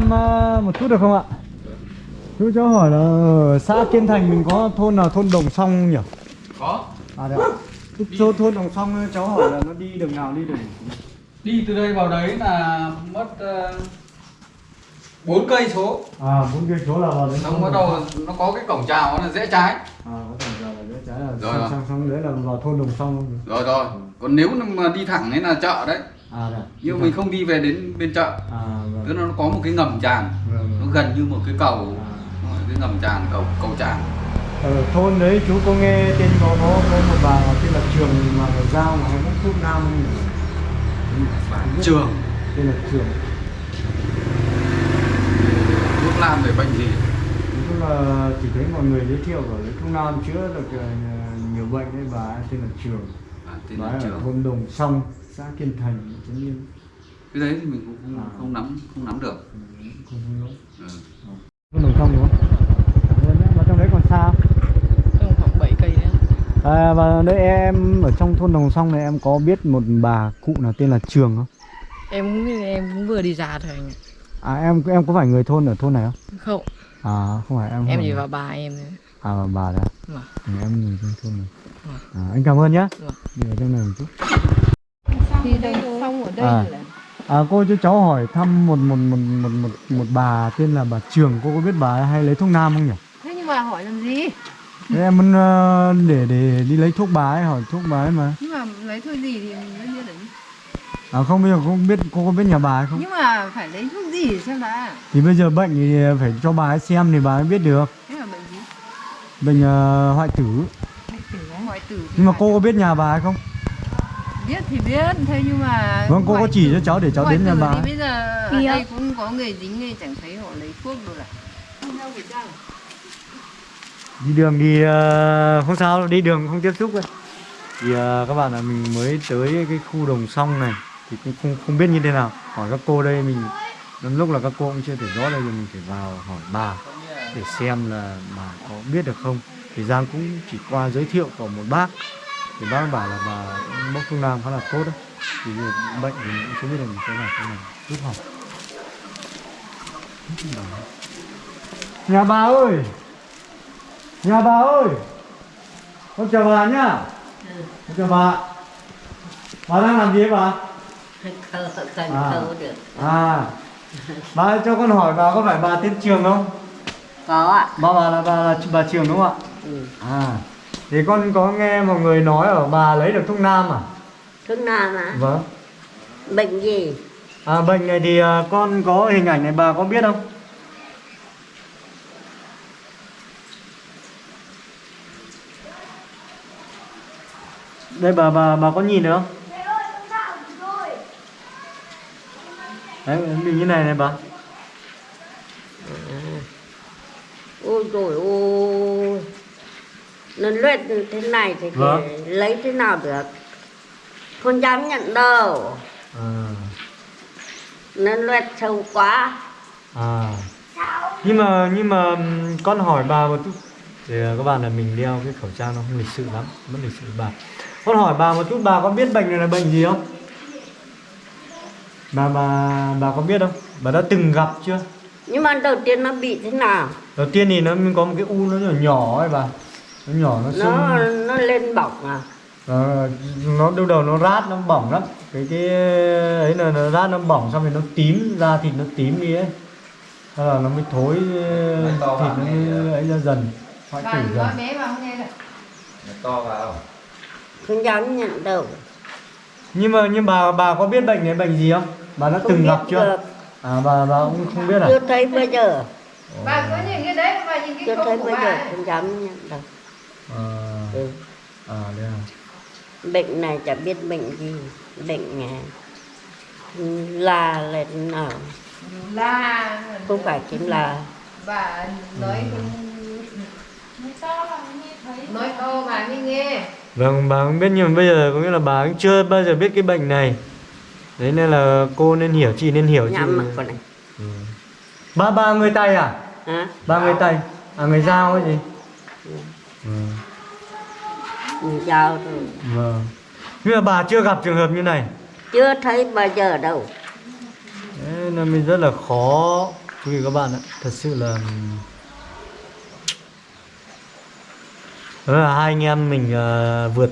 thăm uh, một chút được không ạ? Chú cháu hỏi là ở xã Kiên Thành mình có thôn nào thôn Đồng Song nhỉ? Có À đấy ạ. Chỗ thôn Đồng Song cháu hỏi là nó đi đường nào đi đường Đi từ đây vào đấy là mất uh, 4 cây số À bốn cây số là vào đấy. Xong bắt đầu nó có cái cổng chào nó là rẽ trái À có thể là rẽ trái là Rồi, sang rồi. sang sang đấy là vào thôn Đồng Song? Rồi rồi Còn nếu mà đi thẳng ấy là chợ đấy À đấy. Nhưng mình không đi về đến bên chợ À vâng. Tức là nó có một cái ngầm tràn Vâng, Nó vâng. gần như một cái cầu À. Cái ngầm tràn, cầu cầu tràn Ở thôn đấy chú có nghe tên có có, có một bà tên là Trường mà ở Giao mà bốc thuốc nam? Trường Tên là Trường. Thuốc nam về bệnh gì chung là chỉ thấy mọi người giới thiệu ở thuốc nam chữa được ờ, nhiều bệnh đấy bà tên là Trường. à, Tên Bà là ấy ở Trường thôn Đồng Song, xã Kiên Thành, Trấn Yên. Cái đấy thì mình cũng không, À. không nắm không nắm được Ừ, Không không nhớ. ừ. Thôn Đồng Song đúng không? Và trong đấy còn sao? Trong khoảng 7 cây đấy À, và đây em ở trong thôn Đồng Song này em có biết một bà cụ nào tên là Trường không? Em cũng biết em cũng vừa đi ra thôi anh À em em có phải người thôn ở thôn này không? Không, À không phải em. không em chỉ vào bà em thôi À bà đấy. à? Vâng. Ừ, em người trong thôn này. Vâng. À, anh cảm ơn nhé. Vâng. Đi ở trong này một chút. Thì đây xong ở đây À. là À, cô cho cháu hỏi thăm một một một một một một bà tên là bà Trường, cô có biết bà hay lấy thuốc nam không nhỉ? thế nhưng mà hỏi làm gì Thế em muốn ờ, để để đi lấy thuốc bà ấy hỏi thuốc bà ấy mà. nhưng mà lấy thôi gì thì mình mới biết được À không bây giờ không biết cô có biết nhà bà ấy không? nhưng mà phải lấy thuốc gì xem đã Thì bây giờ bệnh thì phải cho bà ấy xem thì bà ấy biết được. thế là bệnh gì Bệnh ờ, hoại tử. hoại tử hoại tử Nhưng mà cô có biết nhà bà ấy không? Biết thì biết. Thế nhưng mà Vâng cô có chỉ cho cháu để cháu đến nhà bà ấy. bây giờ ở Thì đây cũng có người dính nên chẳng thấy họ lấy thuốc đâu là đi đường thì ờ, không sao đi đường không tiếp xúc đâu thì ờ, các bạn là mình mới tới cái khu đồng song này thì cũng không không biết như thế nào. Hỏi các cô đây mình lắm lúc là các cô cũng chưa thể rõ đây thì mình phải vào hỏi bà để xem là bà có biết được không. Thì Giang cũng chỉ qua giới thiệu của một bác thì bác bảo là bà bốc thuốc nam khá là tốt đấy thì bệnh thì mình cũng chưa biết là mình sẽ làm thế nào. Giúp học nhà bà ơi! Nhà bà ơi! Con chào bà nhá. Con chào bà. Bà đang làm gì ấy bà? Cần À. khâu được. À. Bà ơi, cho con hỏi bà có phải bà tên Trường không? Có ạ. Bà bà là bà là bà Trường đúng không ạ? Ừ. À Thì con có nghe một người nói ở bà lấy được thuốc nam à? Thuốc nam ạ Vâng. Bệnh gì? À bệnh này thì à, con có hình ảnh này bà có biết không? Đây bà bà bà có nhìn được không? Đấy, bị như này này bà. Ôi rồi ôi nó luyện thế này thì, Vâng. lấy thế nào được? Không dám nhận đâu. À, nó luyện sâu quá. À. Nhưng mà nhưng mà con hỏi bà một chút. Thì à, các bạn là mình đeo cái khẩu trang nó không lịch sự lắm mất lịch sự bà. Con hỏi bà một chút bà có biết bệnh này là bệnh gì không? Bà bà bà có biết không? Bà đã từng gặp chưa? Nhưng mà đầu tiên nó bị thế nào? Đầu tiên thì nó có một cái u nó nhỏ nhỏ ấy bà nó nhỏ nó nó sưng nó lên bỏng à? Ờ, nó đầu đầu nó rát nó bỏng lắm. Cái cái ấy là nó rát nó bỏng xong rồi nó tím da thịt nó tím đi ấy. Thế là nó mới thối thịt nó mới ấy ra dần hoại tử bà dần. bé không nghe được to vào. Không dám nhận đâu. Nhưng mà nhưng bà bà có biết bệnh này bệnh gì không? Bà đã không từng gặp chưa? được. à bà bà cũng không biết à? Chưa thấy bao giờ. Bà có nhìn cái đấy bà nhìn cái chưa thấy bà giờ không dám nhận đâu à, ừ. à đây à. Bệnh này chả biết bệnh gì. Bệnh à, là là nào là không phải chính là bà nói không nói to bà mới nghe vâng bà không biết nhưng mà bây giờ có nghĩa là bà cũng chưa bao giờ biết cái bệnh này. Đấy nên là cô nên hiểu chị nên hiểu nhắm chị này. Ừ. ba ba người tây à? Hả? Ba người tây à người giao ấy gì ừ. Mình giao rồi. Vâng. Nhưng mà bà chưa gặp trường hợp như này? Chưa thấy bao giờ đâu. Thế nên là mình rất là khó quý vị các bạn ạ. Thật sự là đó là hai anh em mình ờ, vượt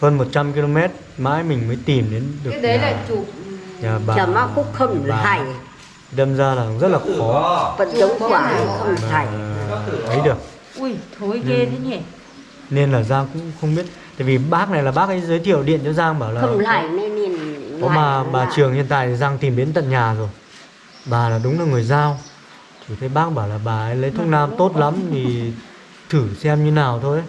hơn 100 km mãi mình mới tìm đến được cái đấy nhà, là chụp nhà bà. Chả mà cũng không bà. thải đâm ra là rất là khó. Vẫn giống quả không mà thải ấy được ui thối ghê thế nhỉ? nên là Giang cũng không biết. Tại vì bác này là bác ấy giới thiệu điện cho Giang bảo là không lại nên nhìn có mà bà lại. Trường hiện tại thì Giang tìm đến tận nhà rồi. Bà là đúng là người giao. Thì thấy bác bảo là bà ấy lấy thuốc nam tốt lắm thì thử xem như nào thôi.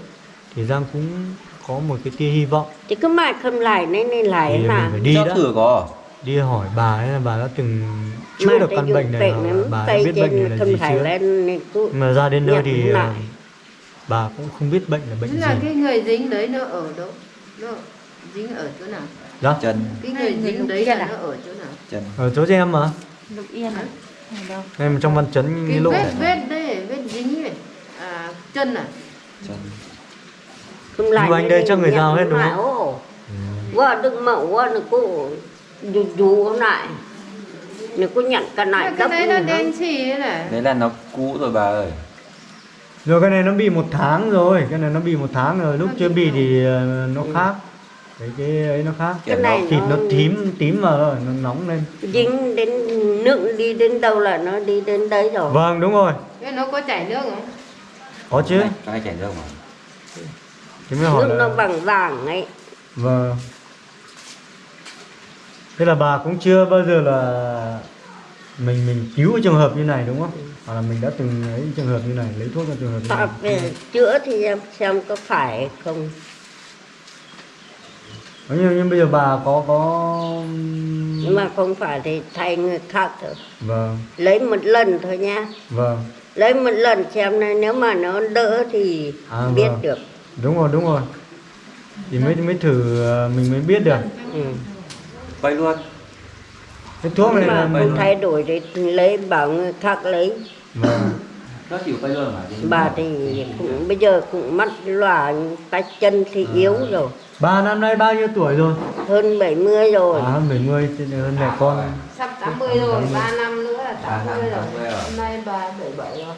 Thì Giang cũng có một cái tia hy vọng. Thì cứ mãi không lại nên nên lại thì mình mà phải đi cho đã. thử có. Đi hỏi bà ấy là bà đã từng chữa Mà được căn bệnh này bệnh bà biết bệnh này là gì chưa? mà ra đến nơi thì lại. Bà cũng không biết bệnh là bệnh Tức gì. là cái người dính đấy nó ở đâu? Nó dính ở chỗ nào? Đó chân cái người dính đấy là nó ở chỗ nào? Chân ở chỗ cho em mà. Lục yên à? Đâu? Em trong văn chấn cái nghi lộ. vết vết đấy vết dính này à chân à? Chân không lại Nhưng mà anh đây chắc người giao hết đúng không? Qua đừng mậu qua nó cứ dù dù lại? Nó cứ nhận cả lại cái cấp đấy nữa. đen xì ấy này? Đấy là nó cũ rồi bà ơi rồi cái này nó bị một tháng rồi cái này nó bị một tháng rồi lúc chưa bị thì ờ, nó khác. Cái cái ấy nó khác. Cái này thịt nó tím tím vào rồi nó nóng lên. Dính đến nước đi đến đâu là nó đi đến đấy rồi. Vâng đúng rồi. Cái nó có chảy nước không? Có chứ. Cái này chảy nước mà. Thế mới hỏi nước nó là vàng vàng ấy. Vâng. Thế là bà cũng chưa bao giờ là mình mình cứu cái trường hợp như này đúng không hoặc là mình đã từng ấy trường hợp như này lấy thuốc cho trường hợp như này. chữa thì em xem có phải không? Thế nhưng, nhưng bây giờ bà có có nhưng mà không phải thì thay người khác thôi vâng. Lấy một lần thôi nha. Vâng. Lấy một lần xem này nếu mà nó đỡ thì À, biết vâng. được. Đúng rồi đúng rồi. Thì mới mới thử ờ, mình mới biết được. Ừ. quay luôn cái thuốc này mà mình thay đổi thì lấy bảo người khác lấy. Vâng nó chịu quay luôn mà bà thì cũng bây giờ cũng mắt lòa tay chân thì À. yếu rồi. Bà năm nay bao nhiêu tuổi rồi? Hơn 70 rồi. À hơn 70 thế nên hơn mẹ con. Sắp 80 rồi 3 năm nữa là À, 80 rồi. 80 rồi. hôm nay bà 77 rồi.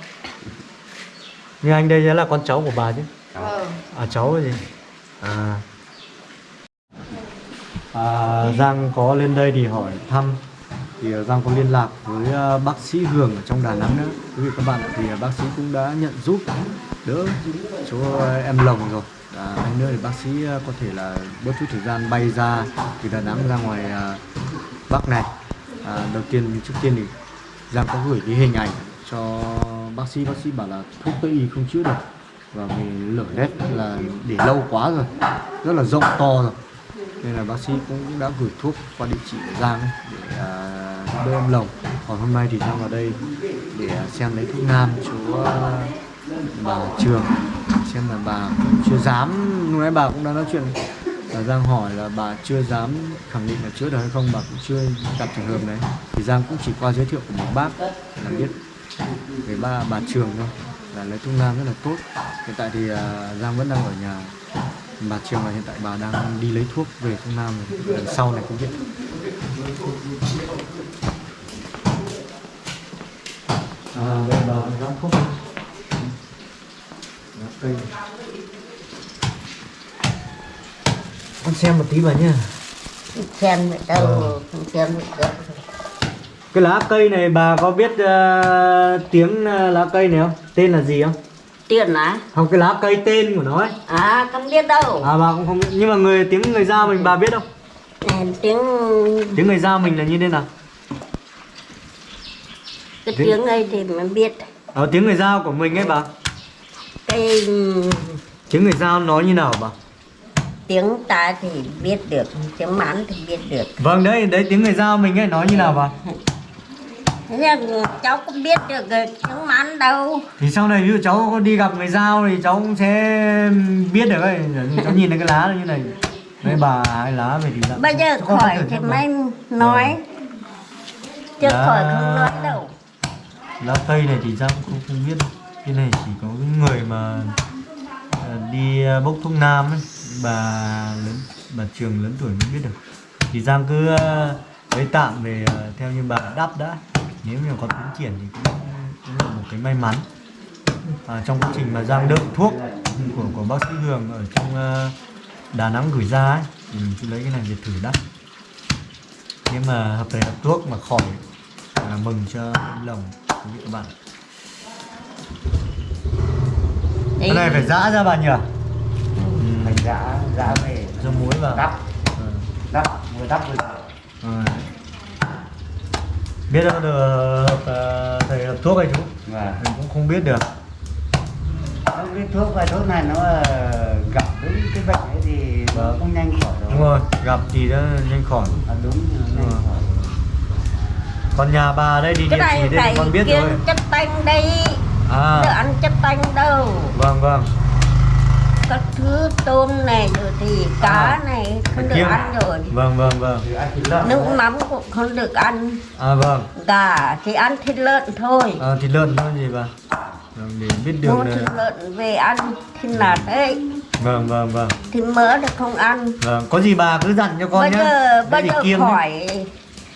Như anh đây là con cháu của bà chứ? Ờ à cháu cái gì? À. À, Giang có lên đây thì hỏi thăm thì ờ, Giang có liên lạc với ờ, bác sĩ Hường ở trong Đà Nẵng nữa. Quý vị các bạn thì ờ, bác sĩ cũng đã nhận giúp đỡ cho em Lồng rồi. À, anh nữa thì bác sĩ có thể là bớt chút thời gian bay ra từ Đà Nẵng ra ngoài Bắc này. À, đầu tiên trước tiên thì Giang có gửi cái hình ảnh cho bác sĩ. Bác sĩ bảo là thuốc Tây y không chữa được. Và vì lở lét là để lâu quá rồi rất là rộng to rồi. Nên là bác sĩ cũng đã gửi thuốc qua địa chỉ của Giang ấy để à, bơi em lồng còn hôm nay thì Giang vào đây để à, xem lấy thuốc nam, chú à, bà Trường. Xem là bà chưa dám lúc nãy bà cũng đã nói chuyện. Là Giang hỏi là bà chưa dám khẳng định là chữa được hay không, bà cũng chưa gặp trường hợp đấy. Thì Giang cũng chỉ qua giới thiệu của một bác là biết về ba, bà Trường thôi. Là lấy thuốc nam rất là tốt. Hiện tại thì à, Giang vẫn đang ở nhà. Bà Trường là hiện tại bà đang đi lấy thuốc về thuốc nam. Lần sau này cũng biết. À đây bà đang thuốc Lá cây con xem một tí bà nhá. Xem vậy đâu Ờ. không xem đâu cái lá cây này bà có biết ờ, tiếng ờ, lá cây này không? Tên là gì không? Tiền á không cái lá cây tên của nó ấy. À không biết đâu. À bà cũng không biết. Nhưng mà người tiếng người giao mình bà biết không? À, tiếng tiếng người giao mình là như thế nào cái Tiếng- tiếng ấy thì mới biết. Ở tiếng người giao của mình ấy bà. Cái tiếng người giao nói như nào bà? tiếng ta thì biết được tiếng mãn thì biết được. Vâng đấy đấy tiếng người giao mình ấy nói như nào bà? Cháu cũng biết được tiếng mãn đâu. Thì sau này ví dụ cháu có đi gặp người giao thì cháu cũng sẽ biết được ấy. Cháu nhìn thấy cái lá như này. Đấy bà hai lá về thì bây giờ khỏi thì mới nói. Chứ Dạ. khỏi không nói đâu lá cây này thì Giang cũng không, biết cái này chỉ có những người mà à, đi à, bốc thuốc nam ấy bà lớn bà trường lớn tuổi mới biết được. Thì Giang cứ à, lấy tạm về theo như bà đắp đã. Nếu như có tiến triển thì cũng, cũng là một cái may mắn. À, trong quá trình mà giang đợi thuốc của của bác sĩ Hường ở trong Đà Nẵng gửi ra ấy thì mình cứ lấy cái này để thử đắp nếu mà hợp thể hợp thuốc mà khỏi à, mừng cho lòng quý vị các bạn cái này phải giã ra bà nhỉ? Mình đã đã về cho muối vào. Đắp. Ừ. đắp vừa đắp vừa Rồi. biết đâu được ờ, thầy hợp thuốc hay chú? Và mình cũng không biết được. Nó cái thuốc và thuốc này nó ờ, gặp đúng cái bệnh ấy thì Vâng. cũng nhanh khỏi đúng rồi gặp thì nó nhanh khỏi. À, đúng nhanh Vâng. khỏi còn nhà bà đây thì cái địa chỉ này đây phải thì con biết rồi. chất tanh đây. À. Đỡ ăn chất tanh đâu. Vâng vâng. Các thứ tôm này rồi thì cá À, này không được ăn rồi. Vâng vâng vâng. Thịt nước mắm cũng không được ăn. À vâng. Gà thì ăn thịt lợn thôi. À, thịt lợn thôi gì bà? Vâng, để biết mua đường thịt này lợn về ăn thịt nạc đấy. Vâng vâng vâng. Thịt mỡ thì không ăn? Vâng có gì bà cứ dặn cho con bây nhé giờ bây giờ kiêng nhé.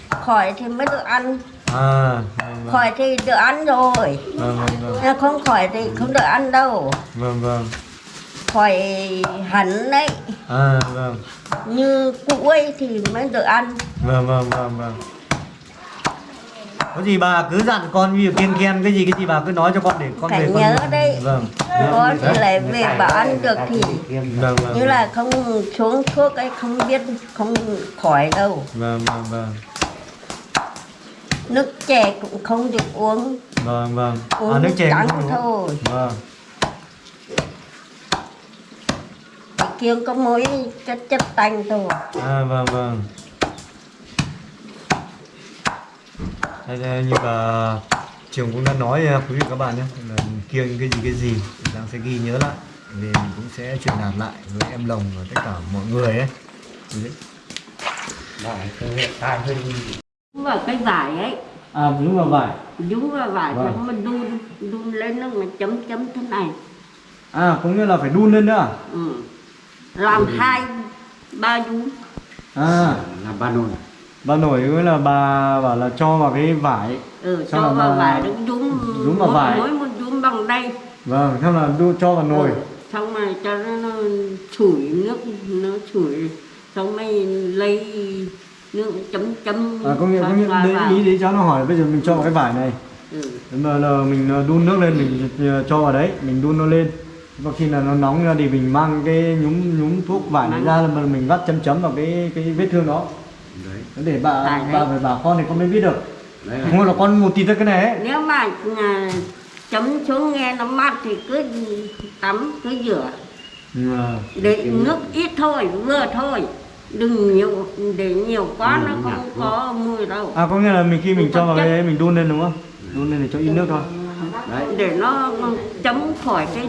Khỏi thì mới được ăn. À vâng vâng. Khỏi thì được ăn rồi. Vâng vâng vâng. Không khỏi thì không được ăn đâu. Vâng vâng. Khỏi hẳn đấy. À vâng. Như cũ ấy thì mới được ăn. Vâng vâng vâng vâng. Có gì bà cứ dặn con ví dụ kiêng khem cái gì cái gì bà cứ nói cho con để con Phải về con nhớ đấy. vâng. Có thì lại về bảo ăn được thì vâng vâng như là không xuống thuốc ấy không biết không khỏi đâu. Vâng vâng vâng nước chè cũng không được uống. Vâng vâng. Uống à nước chè trắng cũng không thôi. Vâng. Kiêng có mỗi chất chất tanh thôi. À vâng vâng. Đây, đây như bà trường cũng đã nói à, quý vị các bạn nhé là kiêng cái gì cái gì Giang sẽ ghi nhớ lại. Để mình cũng sẽ truyền đạt lại với em lồng và tất cả mọi người ấy. Đấy. Vải đúng vào cái vải ấy. À đúng vào vải. Đúng vào vải Vâng. xong mình đun đun lên nước mà chấm chấm thế này. À cũng như là phải đun lên nữa à? ừ. làm hai ba đun. À. Làm ba nồi. Bà nổi với là bà bảo là cho vào cái vải. Ừ, cho vào bà- vải đúng đúng. đúng vào mỗi- vải. mỗi một đun bằng đây. Vâng xong là đu cho vào nồi. Ừ, xong rồi cho nó, nó chủi nước nó chủi xong mới lấy nước chấm chấm à có nghĩa có nghĩa đấy, vào. ý đấy cháu nó hỏi bây giờ mình cho cái vải này. Ừ. Mà là mình ờ, đun nước lên mình ờ, cho vào đấy mình đun nó lên. Và khi là nó nóng ra thì mình mang cái nhúng nhúng thuốc vải này ra là mà mình vắt chấm chấm vào cái cái vết thương đó. Đấy. Để bà đấy. bà phải bảo con thì con mới biết được. Đấy. Không là con một tí ra cái này ấy. Nếu mà à, chấm xuống nghe nó mát thì cứ tắm cứ rửa. Ừ, để nước ít thôi vừa thôi đừng nhiều để nhiều quá Ừ, nó nhạt không đúng có mùi đâu. À có nghĩa là mình khi mình cho vào cái đấy mình đun lên đúng không? Đun lên để cho ít nước thôi. Đấy để nó chấm khỏi cái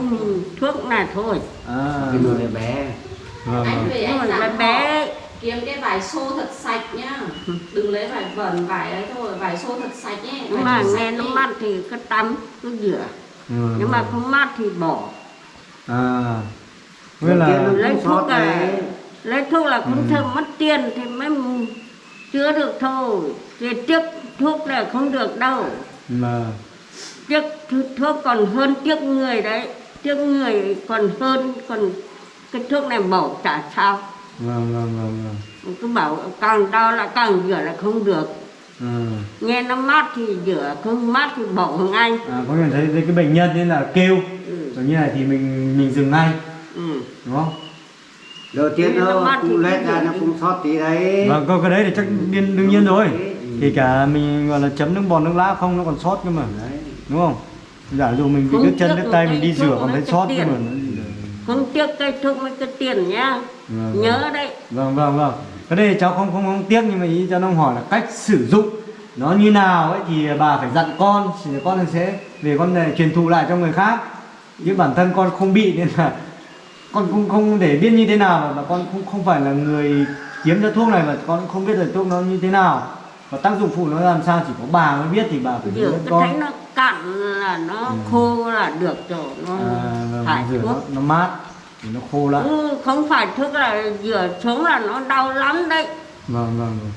thuốc này thôi. À. Cái nồi này bé. Vâng anh vâng. về anh Nhưng mà dặn bé- bé. kiếm cái vải xô thật sạch nhá. Đừng lấy vải vẩn vải ấy thôi vải xô thật sạch nhé. Nhưng mà nghe nó mát thì cứ tắm cứ rửa. Ừ, nếu mà vâng. không mát thì bỏ. À. Nghĩa là lấy Không thuốc đấy. Lấy thuốc là không Ừ. thơm mất tiền thì mới chữa được thôi. Thì tiếc thuốc là không được đâu. Mà tiếc thu- thuốc còn hơn tiếc người đấy. Tiếc người còn hơn còn cái thuốc này bỏ chả sao. Vâng vâng vâng vâng. Cứ bảo càng đau là càng rửa là không được. Ừ. nghe nó mát thì rửa không mát thì bỏ anh à có nghĩa thấy thấy cái bệnh nhân nên là kêu. Ừ. rồi như này thì mình mình dừng ngay. Ừ. đúng không đầu tiên Nó nó thì cũng lết ra nó cũng sót tí đấy. Vâng có cái đấy thì chắc đương, đương nhiên rồi. Ừ. kể cả mình gọi là chấm nước bọt nước lá không nó còn sót cơ mà. Đấy. Đúng không? Giả dụ mình bị đứt chân một tay mình đi rửa còn nó thấy sót cơ mà. Không tiếc cây thuốc mấy cái tiền nhá. Vâng, nhớ đấy. Vâng vâng vâng. Cái đây cháu không không không tiếc nhưng mà ý cháu đang hỏi là cách sử dụng nó như nào ấy thì bà phải dặn con thì con sẽ về con này truyền thụ lại cho người khác. Chứ bản thân con không bị nên là con không không để biết như thế nào mà, con không không phải là người kiếm ra thuốc này mà con cũng không biết là thuốc nó như thế nào. Và tác dụng phụ nó làm sao chỉ có bà mới biết thì bà phải hướng dẫn con. thấy nó cạn là nó khô là được rồi nó à, thải rửa nó, thuốc. nó mát thì nó khô lại. Ừ, không phải thuốc là rửa xuống là nó đau lắm đấy. Vâng vâng vâng.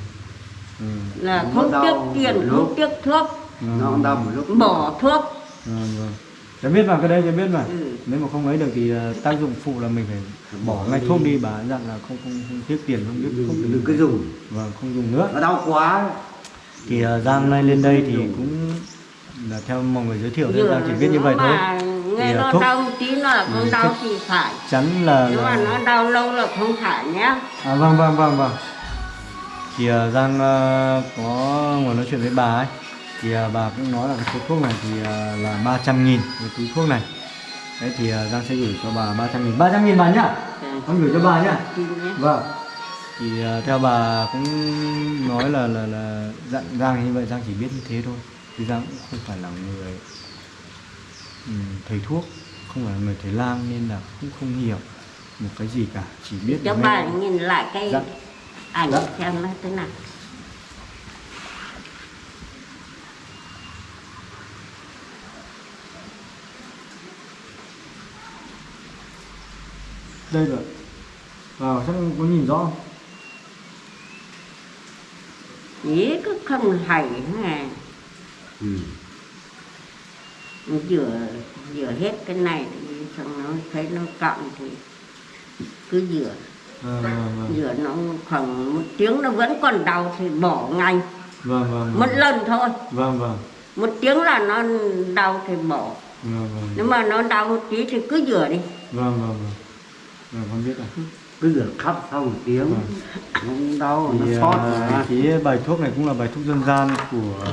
Ừ. là Nó không tiếc tiền không tiếc thuốc nó đau một lúc. Bỏ thuốc. Vâng, vâng. Cháu biết mà cái đấy cháu biết mà. Ừ. nếu mà không ấy được thì ờ, tác dụng phụ là mình phải bỏ ngay thuốc đi bà dặn là không không, không tiếc tiền không biết không đừng, có dùng. Vâng không dùng nữa. Nó đau quá. Thì ờ, Giang nay lên đây thì cũng là theo mọi người giới thiệu nên Giang chỉ biết như vậy thôi. nghe Thì, à, nó thuốc- đau tí nó là Ừ, không đau thuốc- thì phải. chắn là, nếu mà nó đau lâu là không phải nhá. À, vâng vâng vâng vâng. Thì ờ, Giang ờ, có ngồi nói chuyện với bà ấy thì ờ, bà cũng nói là cái số thuốc này thì ờ, là 300 nghìn cái túi thuốc này. Đấy thì ờ, Giang sẽ gửi cho bà 300 nghìn. 300 nghìn bà nhá. Con gửi cho bà nhá. Nhé. vâng. Thì theo bà cũng nói là là là dặn Giang như vậy Giang chỉ biết như thế thôi. Chứ Giang cũng không phải là người ừm, thầy thuốc không phải là người thầy lang nên là cũng không hiểu một cái gì cả. Chỉ biết cho bà nhìn lại cái Dạ. ảnh Dạ. xem nó thế nào đây rồi. Vào chắc có nhìn rõ không? ý cứ không hay nè ừ. rửa rửa hết cái này thì xong nó thấy nó cọng thì cứ rửa vâng vâng vâng. Rửa nó khoảng một tiếng nó vẫn còn đau thì bỏ ngay. Vâng vâng một lần thôi. Vâng vâng. Một tiếng là nó đau thì bỏ. Vâng vâng. Nếu mà nó đau một tí thì cứ rửa đi. Vâng vâng vâng vâng con biết rồi. Cứ rửa khắp sau một tiếng. Vâng. nó không đau thì nó sót à, mà cái bài thuốc này cũng là bài thuốc dân gian của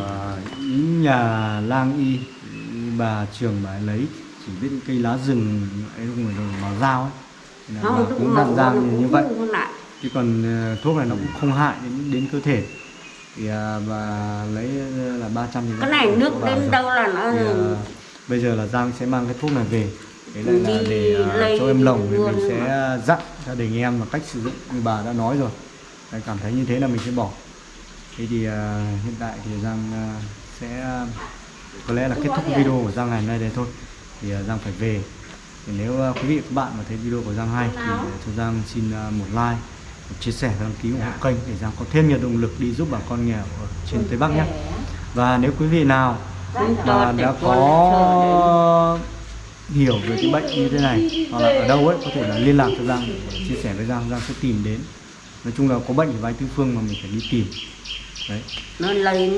nhà lang y bà trường bà ấy lấy. Chỉ biết cây lá rừng ấy phải là bằng dao ấy. Là bà không cũng mà dặn Giang như, như vậy. cũng chứ còn ờ, thuốc này nó cũng không hại đến đến cơ thể. Thì à, bà lấy ờ, là 300 thì cái này nước đến rồi. đâu là nó thì, à, bây giờ là Giang sẽ mang cái thuốc này về đấy lại là để lấy cho em lồng thì mình sẽ dặn gia đình em là cách sử dụng như bà đã nói rồi. Đấy, cảm thấy như thế là mình sẽ bỏ. Thế thì à, hiện tại thì Giang à, sẽ có lẽ là kết thúc video của Giang ngày hôm nay đây thôi. Thì à, Giang phải về. Thì nếu à, quý vị các bạn mà thấy video của Giang hay thì à, cho Giang xin à, một like một chia sẻ và đăng ký ủng hộ kênh để Giang có thêm nhiều động lực đi giúp bà con nghèo ở trên Tây Bắc nhé. và nếu quý vị nào Chúng mà đã có hiểu về cái bệnh như thế này. Hoặc là ở đâu ấy, có thể là liên lạc cho Giang, chia sẻ với Giang Giang sẽ tìm đến. Nói chung là có bệnh thì vai tư phương mà mình phải đi tìm. Đấy. Nó lấy